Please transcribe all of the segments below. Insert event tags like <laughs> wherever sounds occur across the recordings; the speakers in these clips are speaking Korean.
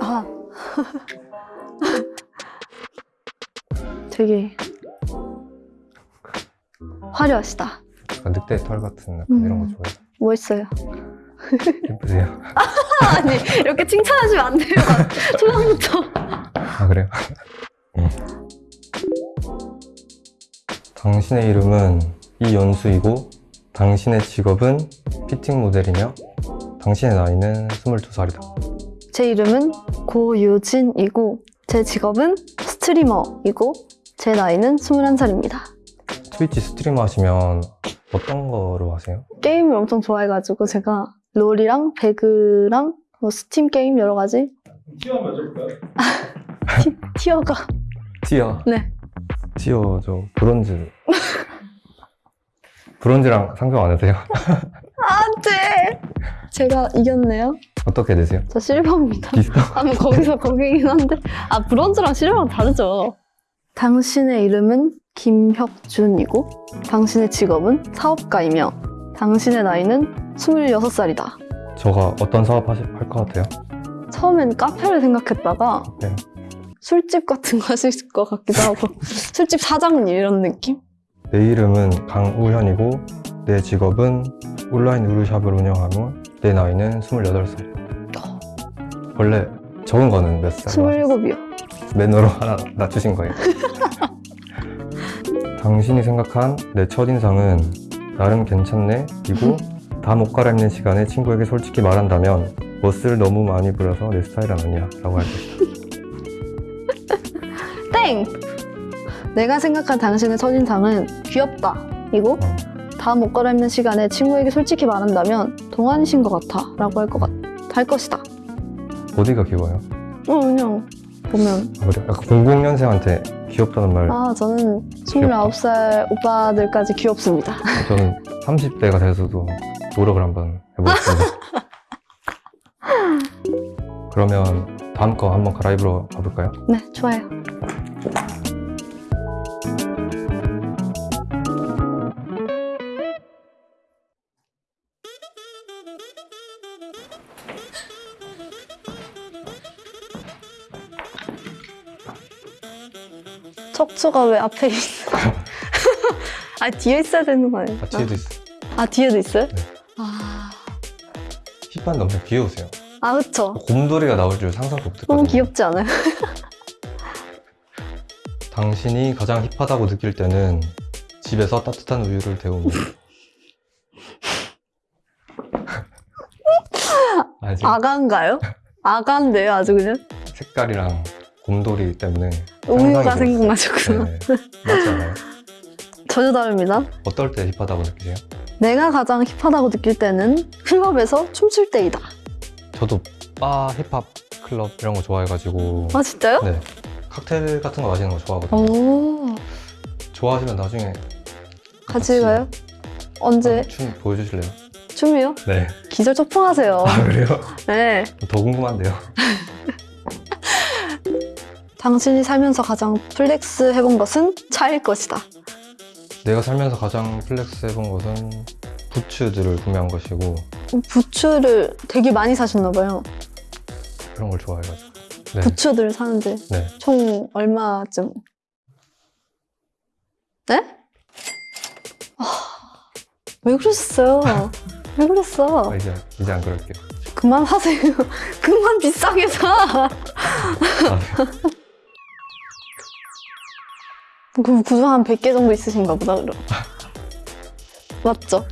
아. 되게 화려하시다. 약간 늑대 털 같은 약간 음. 이런 거 좋아해요. 멋있어요. 예쁘세요? <laughs> 아니, 이렇게 칭찬하시면 안 돼요. <laughs> 초반부터. 아 그래요? 음. 당신의 이름은 이연수이고 당신의 직업은 피팅 모델이며 당신의 나이는 22살이다. 제 이름은 고유진이고 제 직업은 streamer이고 제 나이는 21살입니다. Twitch streamer 하시면 어떤 거로 하세요? 게임을 엄청 좋아해가지고 제가 롤이랑 배그랑 뭐 스팀 게임 여러 가지? 티어? <laughs> 티, 티어가. 티어? 네. tier 저 브론즈. 브론즈랑 상관 안 하세요? 안 돼! 제가 이겼네요. 어떻게 되세요? 저 실버입니다. 비슷한 아뭐 거기서 거기긴 한데. 아 브론즈랑 실버랑 다르죠. 당신의 이름은 김혁준이고 당신의 직업은 사업가이며 당신의 나이는 26살이다 저가 어떤 사업 하실 것 같아요? 처음엔 카페를 생각했다가 네. 술집 같은 거 하실 것 같기도 하고 <laughs> 술집 사장님 이런 느낌? 내 이름은 강우현이고 내 직업은 온라인 의류샵을 운영하며 내 나이는 28살 원래 적은 거는 몇 살? 27이요 매너로 하나 낮추신 거예요 <laughs> 당신이 생각한 내 첫인상은 나름 괜찮네 이고 다 못 갈아입는 시간에 친구에게 솔직히 말한다면 멋을 너무 많이 부려서 내 스타일은 아니야 라고 할 것이다 <laughs> 땡! 내가 생각한 당신의 첫인상은 귀엽다 이고 어. 다못 갈아입는 시간에 친구에게 솔직히 말한다면 동안이신 것 같아 라고 할, 것 같, 할 것이다 어디가 귀여워요? 어 그냥 보면 아, 그래요? 약간 00년생한테 귀엽다는 말 아 저는 29살 오빠들까지 귀엽습니다 <laughs> 저는 30대가 돼서도 노력을 한번 해보겠습니다. <laughs> 그러면 다음 거 한번 갈아입으러 가볼까요? 네 좋아요 척추가 왜 앞에 있어? <laughs> 아 뒤에 있어야 되는 거 아니에요? 아, 뒤에도 있어요. 아 뒤에도 있어요? 네. 아, 힙한데 엄청 귀여우세요. 아 그쵸 곰돌이가 나올 줄 상상도 못했거든요. 너무 귀엽지 않아요? <laughs> 당신이 가장 힙하다고 느낄 때는 집에서 따뜻한 우유를 지금 아가인가요? 아가인데요 아주 그냥 색깔이랑 곰돌이 때문에 우유가 생각나셨구나 네, 맞지 않아요? 전혀 다릅니다 어떨 때 힙하다고 느끼세요? 내가 가장 힙하다고 느낄 때는 클럽에서 춤출 때이다 저도 바, 힙합, 클럽 이런 거 좋아해가지고 아 진짜요? 네. 칵테일 같은 거 마시는 거 좋아하거든요. 오 좋아하시면 나중에 같이 가요? 언제 춤 보여주실래요? 춤이요? 네. 기절 초풍하세요 아 그래요? 네더 궁금한데요. <laughs> 당신이 살면서 가장 flex 해본 것은 차일 것이다 내가 살면서 가장 flex 해본 것은 부츠들을 구매한 것이고 부츠를 되게 많이 사셨나 봐요 그런 걸 좋아해가지고. 네. 부츠들 사는데 네. 총 얼마쯤? 네? 아, 왜 그러셨어요? <laughs> 왜 그랬어? 아, 이제 이제 안 그럴게요. 그만 하세요. <laughs> 그만 비싸게 사. 아, 그 구두 한 100개 정도 있으신가 보다, 그럼. <laughs> 맞죠?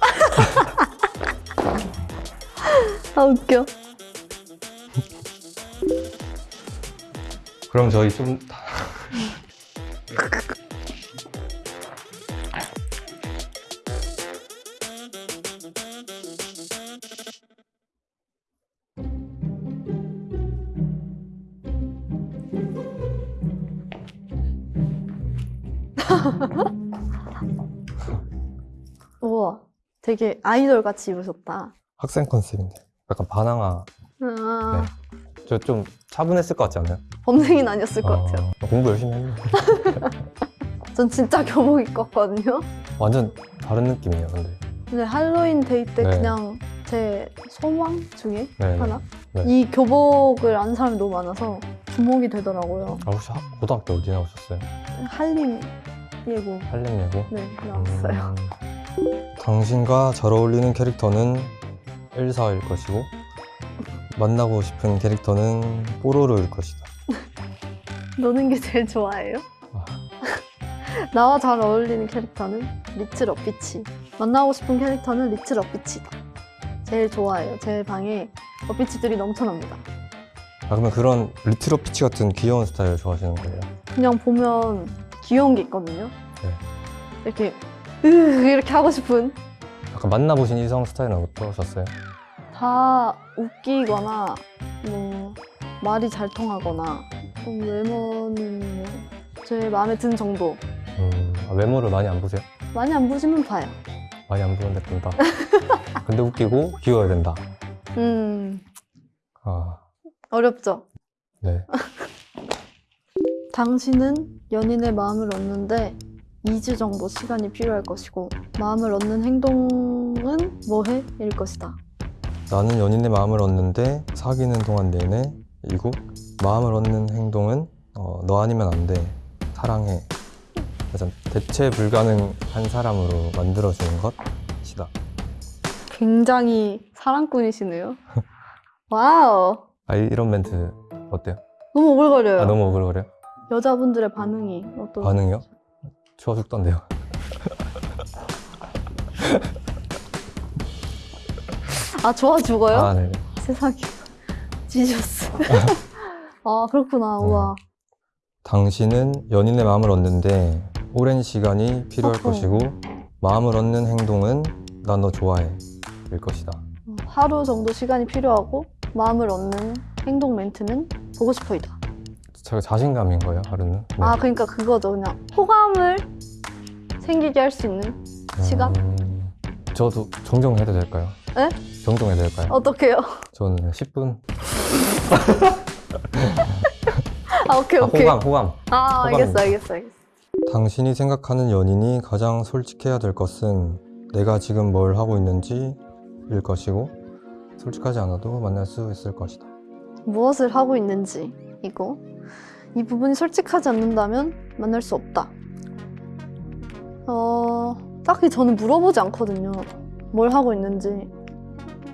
<laughs> 아, 웃겨. 그럼 저희 좀 <laughs> 우와, 되게 아이돌 같이 입으셨다. 학생 컨셉인데 약간 반항아 아, 저좀 차분했을 것 같지 않아요? 범생이는 아니었을 것 같아요. 아, 공부 열심히 했는데. <laughs> 전 진짜 교복 입고 왔거든요. 완전 다른 느낌이에요, 근데. 근데 할로윈 데이 때 네. 그냥 제 소망 중에 네. 하나? 네. 이 교복을 아는 사람이 너무 많아서 주목이 되더라고요. 아, 혹시 학- 고등학교 어디 나오셨어요? 한림 예고. 한림예고? 네, 나왔어요. 음, 당신과 잘 어울리는 캐릭터는 엘사일 것이고 만나고 싶은 캐릭터는 뽀로로일 것이다. <laughs> 노는 게 제일 좋아해요? 아. <laughs> 나와 잘 어울리는 캐릭터는 리틀 어피치. 만나고 싶은 캐릭터는 리틀 어피치다. 제일 좋아해요. 제 방에 어피치들이 넘쳐납니다. 아 그러면 그런 리틀 어피치 같은 귀여운 스타일을 좋아하시는 거예요? 그냥 보면 귀여운 게 있거든요. 네. 이렇게 으 이렇게 하고 싶은 아까 만나보신 이성 스타일은 어떠셨어요? 다 웃기거나 뭐 말이 잘 통하거나 좀 외모는 뭐제 마음에 드는 정도. 음, 아, 외모를 많이 안 보세요? 많이 안 보시면 봐요. 많이 안 보는데 본다. <laughs> 근데 웃기고 귀여워야 된다. 음 아, 어렵죠. 네. 당신은 연인의 마음을 얻는데 2주 정도 시간이 필요할 것이고 마음을 얻는 행동은 뭐해? 일 것이다. 나는 연인의 마음을 얻는데 사귀는 동안 내내 이고 마음을 얻는 행동은 어, 너 아니면 안 돼. 사랑해. 그래서 대체 불가능한 사람으로 만들어주는 것이다. 굉장히 사랑꾼이시네요. <laughs> 와우. 아, 이- 이런 멘트 어때요? 너무 오글거려요. 아, 너무 오글거려요? 여자분들의 반응이 어떤 반응이요? 좋아 죽던데요. 아 좋아 죽어요? 아, 네. 세상에 <laughs> 지졌어. <laughs> 아 그렇구나. 네. 우와. 당신은 연인의 마음을 얻는데 오랜 시간이 필요할 어허. 것이고 마음을 얻는 행동은 난 너 좋아해 일 것이다. 하루 정도 시간이 필요하고 마음을 얻는 행동 멘트는 보고 싶어이다. 제가 자신감인 거예요 하루는. 네. 아 그러니까 그거죠. 그냥 호감을 생기게 할 수 있는 시간? 음, 저도 정정해도 될까요? 네? 정정해도 될까요? 어떡해요? 저는 10분. <laughs> 아 오케이 아, 오케이. 호감, 호감. 아 알겠어. 알겠어 알겠어. 당신이 생각하는 연인이 가장 솔직해야 될 것은 내가 지금 뭘 하고 있는지 일 것이고 솔직하지 않아도 만날 수 있을 것이다. 무엇을 하고 있는지 이거 이 부분이 솔직하지 않는다면 만날 수 없다. 어 딱히 저는 물어보지 않거든요. 뭘 하고 있는지.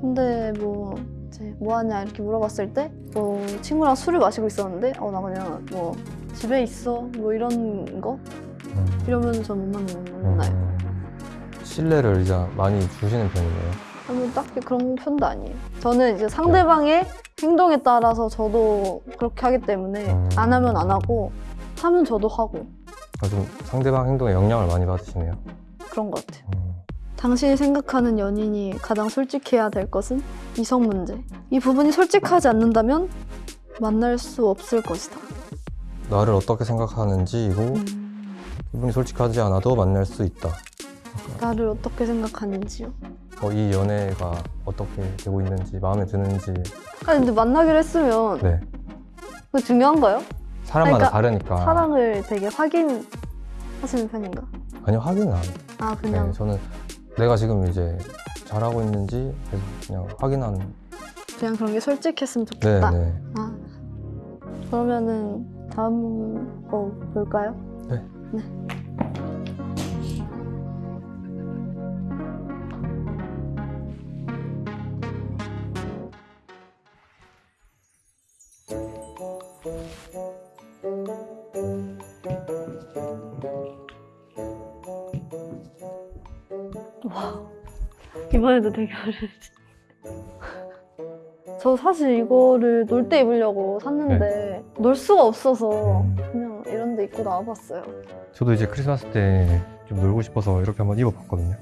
근데 뭐 이제 뭐 하냐 이렇게 물어봤을 때 뭐 친구랑 술을 마시고 있었는데 어 나 그냥 뭐 집에 있어 뭐 이런 거 음, 이러면 전못 만나요. 음, 신뢰를 이제 많이 주시는 편이네요. 아니 딱히 그런 편도 아니에요. 저는 이제 상대방의 행동에 따라서 저도 그렇게 하기 때문에 음. 안 하면 안 하고 하면 저도 하고 아, 좀 상대방 행동에 영향을 많이 받으시네요. 그런 것 같아요. 음, 당신이 생각하는 연인이 가장 솔직해야 될 것은 이성 문제. 이 부분이 솔직하지 않는다면 만날 수 없을 것이다. 나를 어떻게 생각하는지 이고 음, 기분이 솔직하지 않아도 만날 수 있다. 나를 어떻게 생각하는지요. 어, 이 연애가 어떻게 되고 있는지 마음에 드는지 아니 근데 만나기로 했으면 네 그거 중요한가요? 사람마다 그러니까 다르니까 사랑을 되게 확인하시는 편인가? 아니요 확인은 안 해요. 아 네, 그냥 저는 내가 지금 이제 잘하고 있는지 계속 그냥 확인하는 그냥 그런 게 솔직했으면 네, 좋겠다. 네. 아, 그러면은 다음 거 볼까요? 네. 네. 이번에도 되게 <laughs> 어렵지. 저 사실 이거를 놀 때 입으려고 샀는데 놀 수가 없어서 음, 그냥 이런 데 입고 나와봤어요. 저도 이제 크리스마스 때 좀 놀고 싶어서 이렇게 한번 입어봤거든요.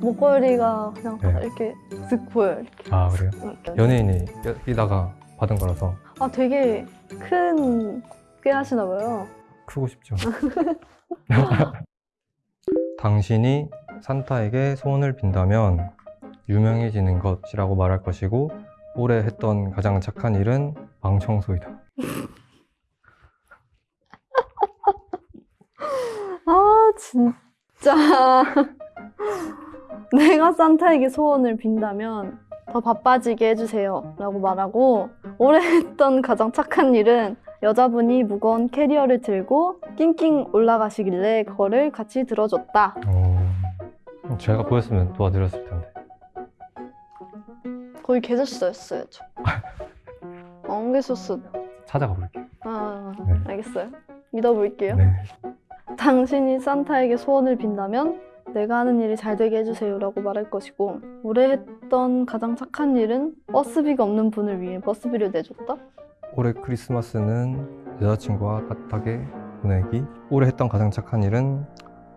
목걸이가 그냥 네. 이렇게 쓱 보여요. 이렇게. 아 그래요? 이렇게. 연예인이 여기다가 받은 거라서 아 되게 큰 꽤 하시나 봐요. 크고 싶죠. <laughs> <laughs> 당신이 산타에게 소원을 빈다면 유명해지는 것이라고 말할 것이고 올해 했던 가장 착한 일은 방 청소이다. <laughs> 아 진짜 <laughs> 내가 산타에게 소원을 빈다면 더 바빠지게 해주세요 라고 말하고 올해 했던 가장 착한 일은 여자분이 무거운 캐리어를 들고 낑낑 올라가시길래 그거를 같이 들어줬다 어, 제가 보였으면 도와드렸을 텐데. 거의 계셨어야죠 <laughs> 안 계셨어 찾아가 볼게요. 아 네. 알겠어요 믿어볼게요 네. 당신이 산타에게 소원을 빈다면 내가 하는 일이 잘 되게 해주세요 라고 말할 것이고 올해 했던 가장 착한 일은 버스비가 없는 분을 위해 버스비를 내줬다? 올해 크리스마스는 여자친구와 따뜻하게 보내기. 올해 했던 가장 착한 일은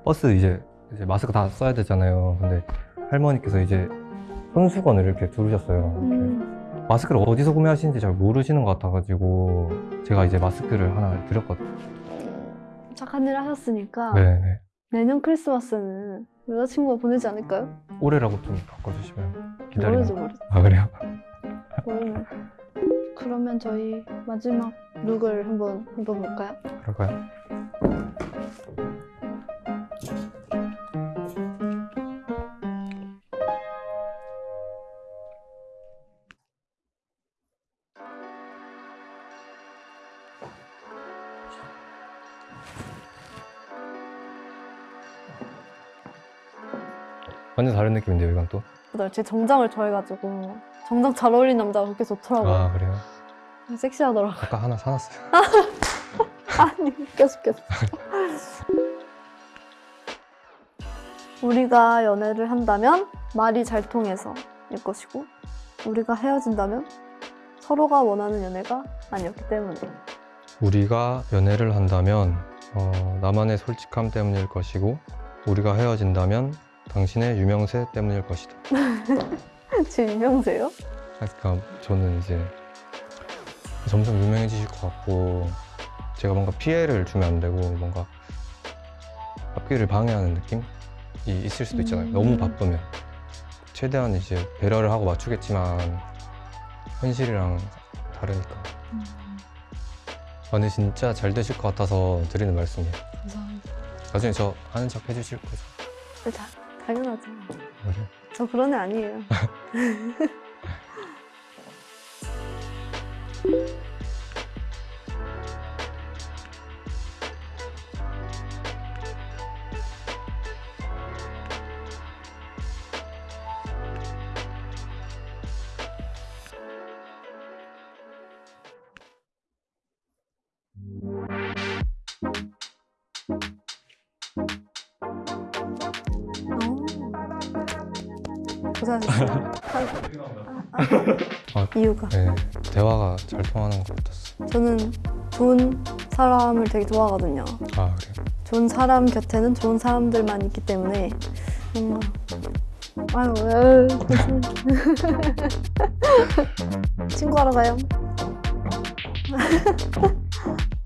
버스 이제, 이제 마스크 다 써야 되잖아요. 근데 할머니께서 이제 손수건을 이렇게 두르셨어요. 이렇게. 음, 마스크를 어디서 구매하시는지 잘 모르시는 것 같아가지고 제가 이제 마스크를 하나 드렸거든요. 착한 일을 하셨으니까 네네. 내년 크리스마스는 여자친구가 보내지 않을까요? 올해라고 좀 바꿔주시면 기다리면. 모르지 아 그래요? 모르네 그러면 저희 마지막 룩을 한번 입어볼까요? 그럴까요? 완전 다른 느낌인데요, 이건 또. 나제 정장을 좋아해가지고 정장 잘 어울리는 남자가 그렇게 좋더라고요 아 그래요? 섹시하더라고요 아까 하나 사놨어요. <laughs> 아니 웃겨 죽겠어 우리가 연애를 한다면 말이 잘 통해서 일 것이고 우리가 헤어진다면 서로가 원하는 연애가 아니었기 때문에 우리가 연애를 한다면 어, 나만의 솔직함 때문일 것이고 우리가 헤어진다면 당신의 유명세 때문일 것이다. <laughs> 제 유명세요? 그러니까 저는 이제 점점 유명해지실 것 같고 제가 뭔가 피해를 주면 안 되고 뭔가 앞길을 방해하는 느낌이 있을 수도 있잖아요. 음. 너무 바쁘면 최대한 이제 배려를 하고 맞추겠지만 현실이랑 다르니까. 아, 근데 진짜 잘 되실 것 같아서 드리는 말씀이에요. 감사합니다 나중에 저 하는 척 해주실 거죠? 네, 다, 당연하죠 그래요? 저 그런 애 아니에요 <laughs> 고생하셨어요 아, 아, 아. 이유가 네, 대화가 잘 통하는 것 같았어요. 저는 좋은 사람을 되게 좋아하거든요. 아 그래요? 좋은 사람 곁에는 좋은 사람들만 있기 때문에 뭔가 아유 왜 <laughs> 친구하러 가요. <laughs>